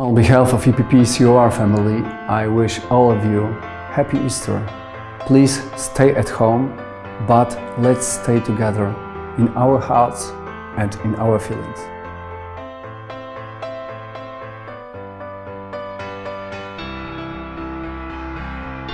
On behalf of EPP COR family, I wish all of you Happy Easter. Please stay at home, but let's stay together in our hearts and in our feelings.